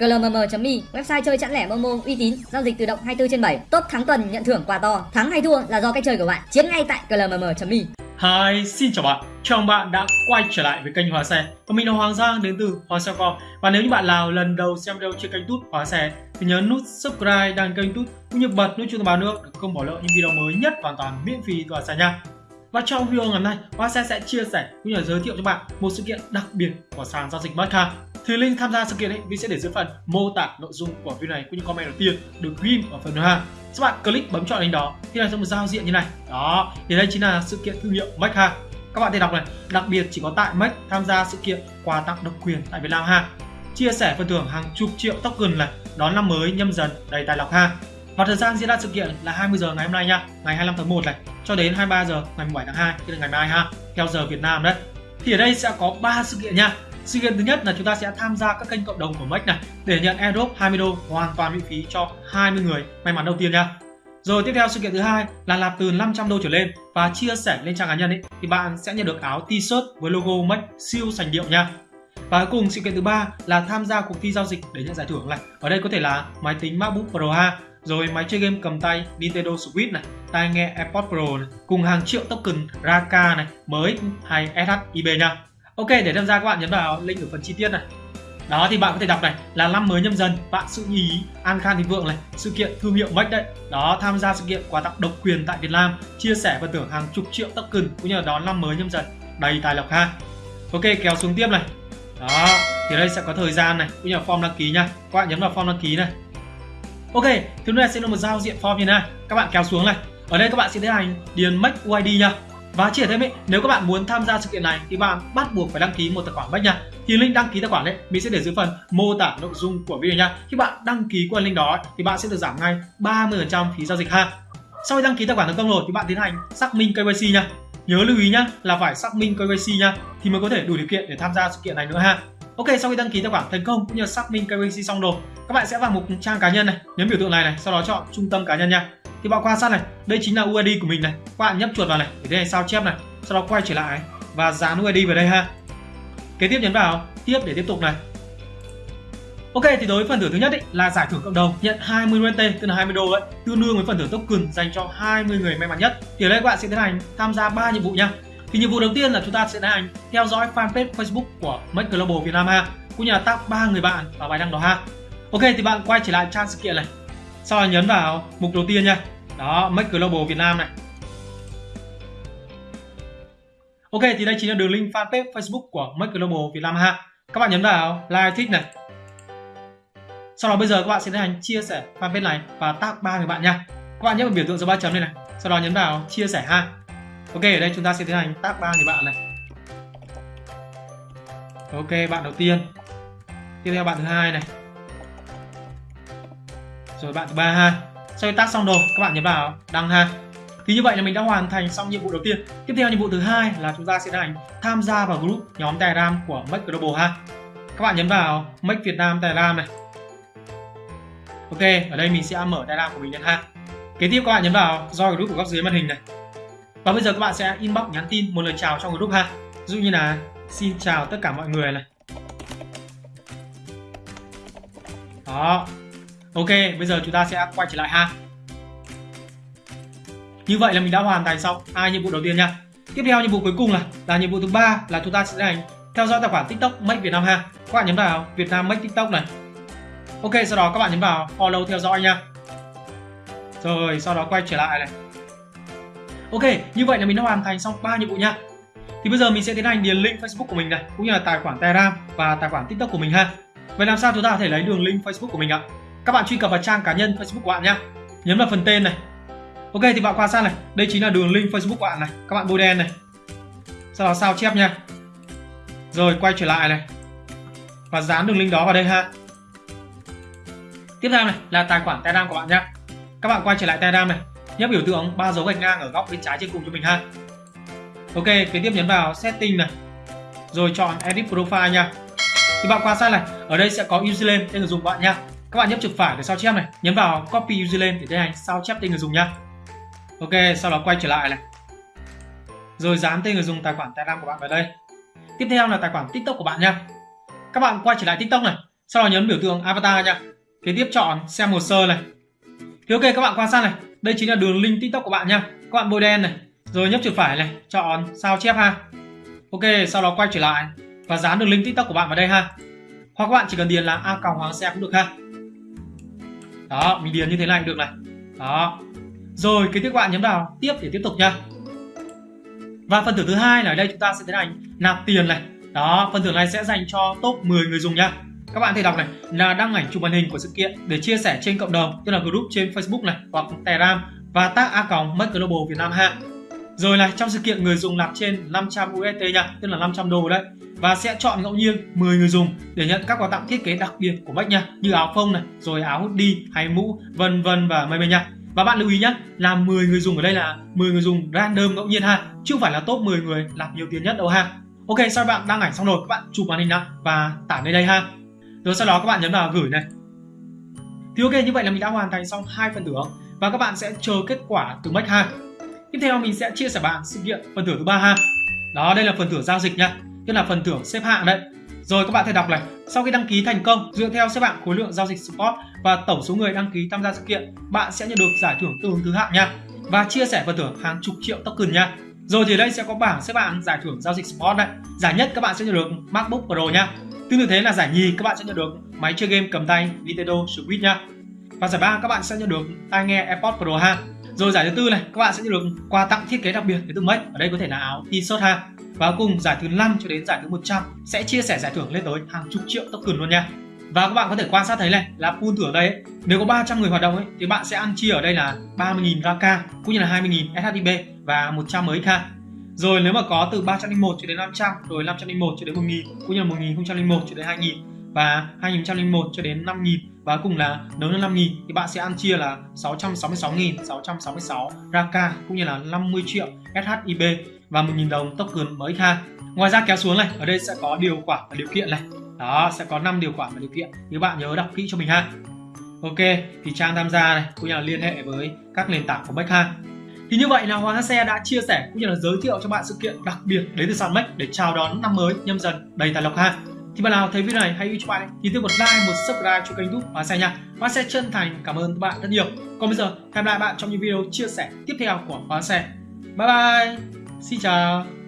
clmm.me website chơi chẵn lẻ momo uy tín giao dịch tự động 24 trên 7 top thắng tuần nhận thưởng quà to thắng hay thua là do cách chơi của bạn chiến ngay tại clmm.me Hi, xin chào bạn. Chào mừng bạn đã quay trở lại với kênh Hóa Xe. Và mình là Hoàng Giang đến từ Hóa Xe Com. Và nếu như bạn nào lần đầu xem video trên kênh Tút Hóa Xe thì nhớ nút subscribe đăng kênh Tút cũng như bật nút chuông thông báo nữa để không bỏ lỡ những video mới nhất hoàn toàn miễn phí từ Hóa Xe nha. Và trong video ngày hôm nay, Hóa Xe sẽ chia sẻ cũng như là giới thiệu cho bạn một sự kiện đặc biệt của sàn giao dịch Marca. Thì link tham gia sự kiện ấy, mình sẽ để dưới phần mô tả nội dung của video này. Cũng như comment đầu tiên được ghim ở phần thứ hai, các bạn click bấm chọn link đó, thì là sẽ một giao diện như này. Đó, thì đây chính là sự kiện thương hiệu Mac ha. Các bạn thể đọc này, đặc biệt chỉ có tại Mac tham gia sự kiện quà tặng độc quyền tại Việt Nam ha. Chia sẻ phần thưởng hàng chục triệu token này, đón năm mới nhâm dần đầy tài lộc ha. Và thời gian diễn ra sự kiện là 20 giờ ngày hôm nay nha, ngày 25 tháng 1 này, cho đến 23 giờ ngày 17 tháng 2 tức là ngày mai ha, theo giờ Việt Nam đấy. Thì ở đây sẽ có 3 sự kiện nha sự kiện thứ nhất là chúng ta sẽ tham gia các kênh cộng đồng của Mac này để nhận airdrop 20 đô hoàn toàn miễn phí cho 20 người may mắn đầu tiên nha. Rồi tiếp theo sự kiện thứ hai là nạp từ 500 đô trở lên và chia sẻ lên trang cá nhân ấy thì bạn sẽ nhận được áo t-shirt với logo Mac siêu sành điệu nha. Và cuối cùng sự kiện thứ ba là tham gia cuộc thi giao dịch để nhận giải thưởng này. Ở đây có thể là máy tính MacBook Pro ha, rồi máy chơi game cầm tay Nintendo Switch này, tai nghe AirPods Pro này, cùng hàng triệu token Raka này mới hay SHIB nha. Ok, để tham gia các bạn nhấn vào link ở phần chi tiết này. Đó thì bạn có thể đọc này là năm mới nhâm dần, bạn sự nhí An khang Thịnh Vượng này, sự kiện thương hiệu Mách đấy. Đó, tham gia sự kiện quà tặng độc quyền tại Việt Nam, chia sẻ và tưởng hàng chục triệu token cũng như là đón năm mới nhâm dần đầy tài lộc ha. Ok, kéo xuống tiếp này. Đó, thì đây sẽ có thời gian này cũng như là form đăng ký nha. Các bạn nhấn vào form đăng ký này. Ok, thứ này sẽ là một giao diện form như này. Các bạn kéo xuống này. Ở đây các bạn sẽ tiến hành điền Make UID nha và chỉ thêm ý, nếu các bạn muốn tham gia sự kiện này thì bạn bắt buộc phải đăng ký một tài khoản Bách nha. Thì link đăng ký tài khoản đấy mình sẽ để dưới phần mô tả nội dung của video nha. Khi bạn đăng ký qua link đó thì bạn sẽ được giảm ngay 30% phí giao dịch ha. Sau khi đăng ký tài khoản thành công rồi thì bạn tiến hành xác minh KYC nha. Nhớ lưu ý nhá là phải xác minh KYC nha thì mới có thể đủ điều kiện để tham gia sự kiện này nữa ha. Ok, sau khi đăng ký tài khoản thành công cũng như xác minh KYC xong rồi, các bạn sẽ vào mục trang cá nhân này, nhấn biểu tượng này này, sau đó chọn trung tâm cá nhân nha thì bạn quan sát này đây chính là UID của mình này. Các bạn nhấp chuột vào này để tiến hành sao chép này sau đó quay trở lại và dán UID vào đây ha. Kế tiếp nhấn vào tiếp để tiếp tục này. Ok thì đối với phần thưởng thứ nhất ý, là giải thưởng cộng đồng nhận 20 USD tức là 20 đô ấy tương đương với phần thưởng token dành cho 20 người may mắn nhất. Thì ở đây các bạn sẽ tiến hành tham gia 3 nhiệm vụ nha. Thì nhiệm vụ đầu tiên là chúng ta sẽ tiến hành theo dõi fanpage Facebook của Make Global Việt Nam ha cũng như là tag ba người bạn vào bài đăng đó ha. Ok thì bạn quay trở lại trang sự kiện này sau đó nhấn vào mục đầu tiên nha. Đó, Make Global Việt Nam này. Ok, thì đây chính là đường link fanpage Facebook của Make Global Việt Nam ha. Các bạn nhấn vào like thích này. Sau đó bây giờ các bạn sẽ tiến hành chia sẻ fanpage này và tag ba người bạn nha. Các bạn nhấn vào biểu tượng dấu ba chấm này này. Sau đó nhấn vào chia sẻ ha. Ok, ở đây chúng ta sẽ tiến hành tag ba người bạn này. Ok, bạn đầu tiên. Tiếp theo bạn thứ hai này rồi bạn thứ ba ha sau khi tác xong rồi, các bạn nhấn vào. Đăng ha thì như vậy là mình đã hoàn thành xong nhiệm vụ đầu tiên. Tiếp theo nhiệm vụ thứ hai là chúng ta sẽ hành tham gia vào group nhóm telegram của Make Global ha các bạn nhấn vào Make Việt Nam telegram này. Ok, ở đây mình sẽ mở telegram của mình lên ha kế tiếp các bạn nhấn vào join group của góc dưới màn hình này. Và bây giờ các bạn sẽ inbox nhắn tin, một lời chào trong group ha ví dụ như là, xin chào tất cả mọi người này. Đó. Ok, bây giờ chúng ta sẽ quay trở lại ha. Như vậy là mình đã hoàn thành xong hai nhiệm vụ đầu tiên nha. Tiếp theo nhiệm vụ cuối cùng là là nhiệm vụ thứ ba là chúng ta sẽ tiến hành theo dõi tài khoản TikTok Make Việt Nam ha. Các bạn nhấn vào Việt Nam Make TikTok này. Ok, sau đó các bạn nhấn vào follow theo dõi nha. Rồi, sau đó quay trở lại này. Ok, như vậy là mình đã hoàn thành xong ba nhiệm vụ nha. Thì bây giờ mình sẽ tiến hành điền link Facebook của mình này, cũng như là tài khoản Telegram và tài khoản TikTok của mình ha. Vậy làm sao chúng ta có thể lấy đường link Facebook của mình ạ? Các bạn truy cập vào trang cá nhân Facebook của bạn nhé nhấn vào phần tên này. Ok, thì bạn qua sang này. Đây chính là đường link Facebook của bạn này. Các bạn bôi đen này. Sau đó sao chép nha rồi, quay trở lại này. Và dán đường link đó vào đây ha. Tiếp theo này là tài khoản Telegram của bạn nhé các bạn quay trở lại Telegram này. Nhấp biểu tượng ba dấu gạch ngang ở góc bên trái trên cùng cho mình ha. Ok, kế tiếp nhấn vào setting này. Rồi chọn edit profile nha. Thì bạn quan sát này. Ở đây sẽ có username tên người dùng bạn nha các bạn nhấp chuột phải để sao chép này. Nhấn vào copy username để tiến hành sao chép tên người dùng nhá. Ok, sau đó quay trở lại này. Rồi dán tên người dùng tài khoản telegram của bạn vào đây. Tiếp theo là tài khoản tiktok của bạn nhá. các bạn quay trở lại tiktok này, sau đó nhấn biểu tượng avatar nhá. kế tiếp chọn xem hồ sơ này. Thì ok, các bạn quan sát này. Đây chính là đường link tiktok của bạn nhá. các bạn bôi đen này, rồi nhấp chuột phải này, chọn sao chép ha. Ok, sau đó quay trở lại và dán đường link tiktok của bạn vào đây ha. Hoặc các bạn chỉ cần điền là a còng hoàng xe cũng được ha đó mình điền như thế này được này. Đó. Rồi kế tiếp các bạn nhấn vào. Tiếp để tiếp tục nha. Và phần thưởng thứ hai là ở đây chúng ta sẽ tiến hành nạp tiền này. Đó, phần thưởng này sẽ dành cho top 10 người dùng nha. Các bạn thể đọc này, là đăng ảnh chụp màn hình của sự kiện để chia sẻ trên cộng đồng, tức là group trên Facebook này, hoặc Telegram và tag a còng mất global Việt Nam ha rồi này, trong sự kiện người dùng nạp trên 500 USD nha, tức là 500 đô đấy. Và sẽ chọn ngẫu nhiên 10 người dùng để nhận các quà tặng thiết kế đặc biệt của Bách nha, như áo phông này, rồi áo hoodie, hay mũ, vân vân và mây mây nha. Và bạn lưu ý nhé là 10 người dùng ở đây là 10 người dùng random ngẫu nhiên ha, chứ không phải là top 10 người nạp nhiều tiền nhất đâu ha. Ok, sau bạn đăng ảnh xong rồi, các bạn chụp màn hình lại và tải lên đây ha. Rồi sau đó các bạn nhấn vào gửi này. Thì ok, như vậy là mình đã hoàn thành xong hai phần thưởng. Và các bạn sẽ chờ kết quả từ Mac ha tiếp theo mình sẽ chia sẻ bạn sự kiện phần thưởng thứ ba ha. Đó, đây là phần thưởng giao dịch nha. Tức là phần thưởng xếp hạng đấy. Rồi, các bạn thể đọc này. Sau khi đăng ký thành công, dựa theo xếp hạng khối lượng giao dịch spot và tổng số người đăng ký tham gia sự kiện, bạn sẽ nhận được giải thưởng tương ứng thứ hạng nha. Và chia sẻ phần thưởng hàng chục triệu token nha. Rồi thì đây sẽ có bảng xếp hạng giải thưởng giao dịch spot đấy giải nhất các bạn sẽ nhận được MacBook Pro nha. Tương tự thế là giải nhì các bạn sẽ nhận được máy chơi game cầm tay Nintendo Switch nha. Và giải ba các bạn sẽ nhận được tai nghe AirPods Pro ha rồi giải thứ tư này các bạn sẽ được quà tặng thiết kế đặc biệt đến từ Mac ở đây có thể là áo t-shirt ha. Và cùng giải thứ 5 cho đến giải thứ 100 sẽ chia sẻ giải thưởng lên tới hàng chục triệu token luôn nha. Và các bạn có thể quan sát thấy này là pool thưởng đây ấy, nếu có 300 người hoạt động ấy, thì bạn sẽ ăn chia ở đây là 30.000 Raka cũng như là 20.000 SHIB và 100 MXK rồi nếu mà có từ 301 cho đến 500 rồi 501 cho đến 1.000 cũng như là 1.001 cho đến 2.000 và 2001 cho đến 5.000 và cùng là nếu như 5 nghìn thì bạn sẽ ăn chia là 666.666 Raka cũng như là 50 triệu SHIB và 1.000 đồng token mới kha Ngoài ra kéo xuống này, ở đây sẽ có điều khoản và điều kiện này. Đó, sẽ có 5 điều khoản và điều kiện. Thì các bạn nhớ đọc kỹ cho mình ha. Ok, thì trang tham gia này cũng như là liên hệ với các nền tảng của Bách ha. Thì như vậy là Hoàng Xe đã chia sẻ cũng như là giới thiệu cho bạn sự kiện đặc biệt đến từ sàn Mac để chào đón năm mới nhâm dần đầy tài lộc ha. Thì bạn nào thấy video này hãy yêu cho bạn thì tiếp một like, một subscribe cho kênh YouTube và Xe nha. và Xe chân thành cảm ơn các bạn rất nhiều. Còn bây giờ hẹn lại bạn trong những video chia sẻ tiếp theo của khóa Xe. Bye bye. Xin chào.